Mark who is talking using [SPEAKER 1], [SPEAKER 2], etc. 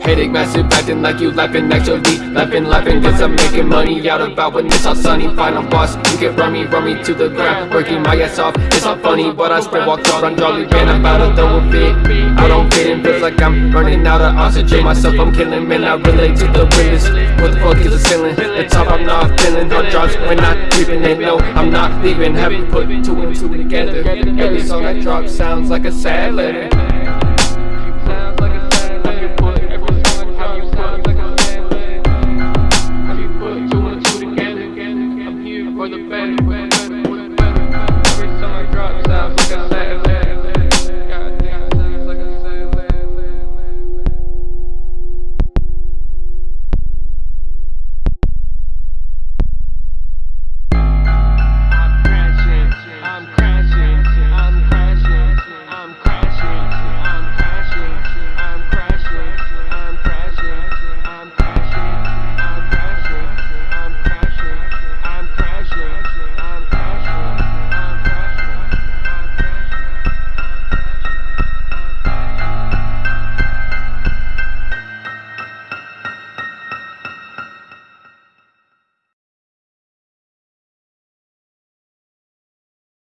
[SPEAKER 1] Headache massive, acting like you laughing Actually laughing, laughing Cause I'm making money out about when it's all sunny Final boss, you can run me, run me to the ground. Working my ass off, it's not funny But I spread walk out on Jolly Man I'm about to throw a fit. I don't fit in, feels like I'm running out of oxygen. Myself I'm killing, man, I relate to the realest. What the fuck is the ceiling? The top I'm not feeling Hard drops, we're not creeping And no, I'm not leaving. Have you put two and two together? Every song I drop sounds like a sad letter